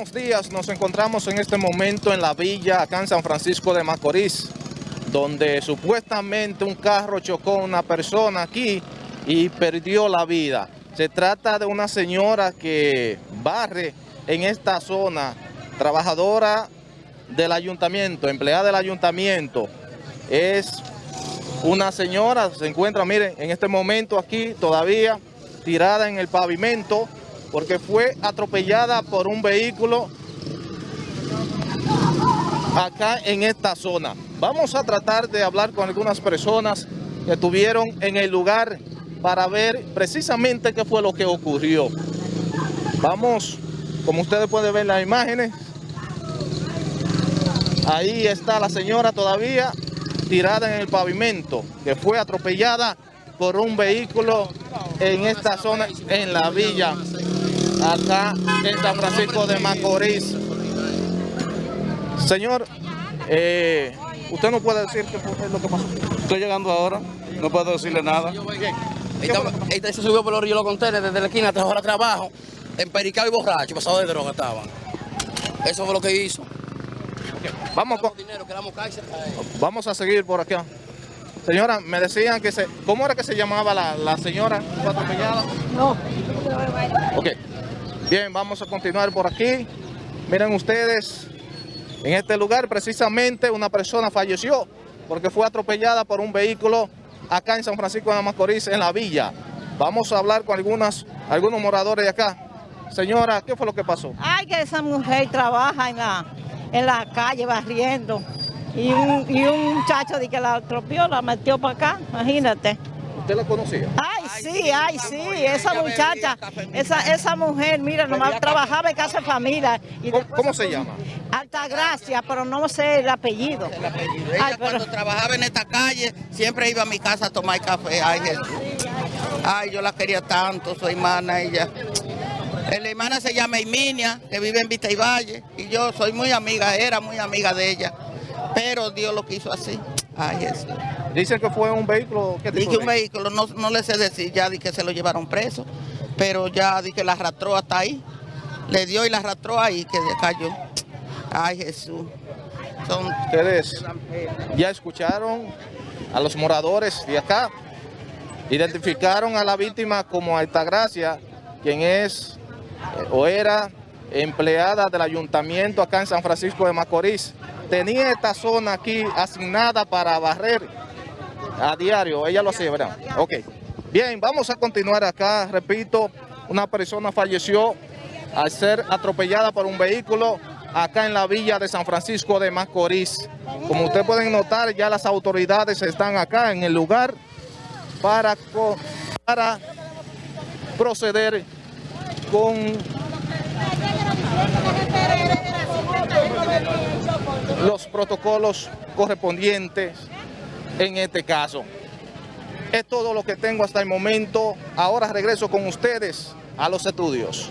Buenos días, nos encontramos en este momento en la villa acá en San Francisco de Macorís, donde supuestamente un carro chocó a una persona aquí y perdió la vida. Se trata de una señora que barre en esta zona, trabajadora del ayuntamiento, empleada del ayuntamiento. Es una señora, se encuentra, miren, en este momento aquí todavía tirada en el pavimento, porque fue atropellada por un vehículo acá en esta zona. Vamos a tratar de hablar con algunas personas que estuvieron en el lugar para ver precisamente qué fue lo que ocurrió. Vamos, como ustedes pueden ver en las imágenes, ahí está la señora todavía tirada en el pavimento, que fue atropellada por un vehículo en esta zona, en la villa acá en San Francisco de Macorís. Señor, eh, usted no puede decir qué fue lo que pasó. Estoy llegando ahora, no puedo decirle nada. Este se subió por los ríos los contenes desde la esquina hasta ahora trabajo, empericado y borracho, pasado de droga estaban. Eso fue lo que hizo. Vamos, con- dinero, cárcel. vamos a seguir por acá. Señora, me decían que se... ¿Cómo era que se llamaba la, la señora fue atropellada? No, Ok. Bien, vamos a continuar por aquí. Miren ustedes, en este lugar precisamente una persona falleció porque fue atropellada por un vehículo acá en San Francisco de Macorís, en la villa. Vamos a hablar con algunas, algunos moradores de acá. Señora, ¿qué fue lo que pasó? ay que esa mujer trabaja en la, en la calle barriendo y un, y un muchacho de que la atropió, la metió para acá, imagínate. ¿Usted la conocía? Ay, sí, ay, sí, esa muchacha, esa, esa mujer, mira, nomás trabajaba en casa de familia. Y ¿Cómo, se llama? Altagracia, pero no sé el apellido. Ella Ay, pero- cuando trabajaba en esta calle siempre iba a mi casa a tomar café. Ay, Jesús. Ay, yo la quería tanto, su hermana, ella. La hermana se llama Emilia, que vive en Vista y Valle, y yo soy muy amiga, era muy amiga de ella. Pero Dios lo quiso así. Ay, Jesús. Dicen que fue un vehículo... ¿qué Di tipo que de un vehículo, no, no le sé decir, ya di que se lo llevaron preso, pero ya di que la arrastró hasta ahí. Le dio y la arrastró ahí, que cayó. Ay, Jesús. Son Ustedes ya escucharon a los moradores de acá. Identificaron a la víctima como Altagracia, quien es eh, o era empleada del ayuntamiento acá en San Francisco de Macorís. Tenía esta zona aquí asignada para barrer a diario. Ella lo hacía, ¿verdad? Ok. Bien, vamos a continuar acá. Repito, una persona falleció al ser atropellada por un vehículo acá en la villa de San Francisco de Macorís. Como ustedes pueden notar, ya las autoridades están acá en el lugar para, para proceder con los protocolos correspondientes en este caso. Es todo lo que tengo hasta el momento. Ahora regreso con ustedes a los estudios.